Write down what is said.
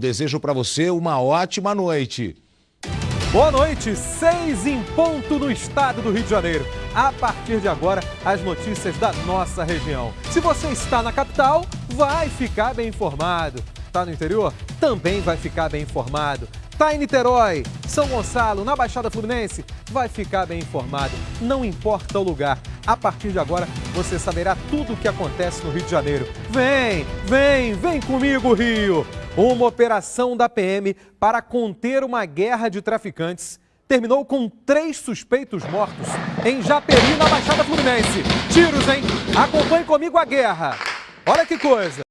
Desejo para você uma ótima noite. Boa noite, seis em ponto no estado do Rio de Janeiro. A partir de agora, as notícias da nossa região. Se você está na capital, vai ficar bem informado. Está no interior? Também vai ficar bem informado. Está em Niterói, São Gonçalo, na Baixada Fluminense? Vai ficar bem informado. Não importa o lugar. A partir de agora, você saberá tudo o que acontece no Rio de Janeiro. Vem, vem, vem comigo, Rio! Uma operação da PM para conter uma guerra de traficantes terminou com três suspeitos mortos em Japeri, na Baixada Fluminense. Tiros, hein? Acompanhe comigo a guerra. Olha que coisa.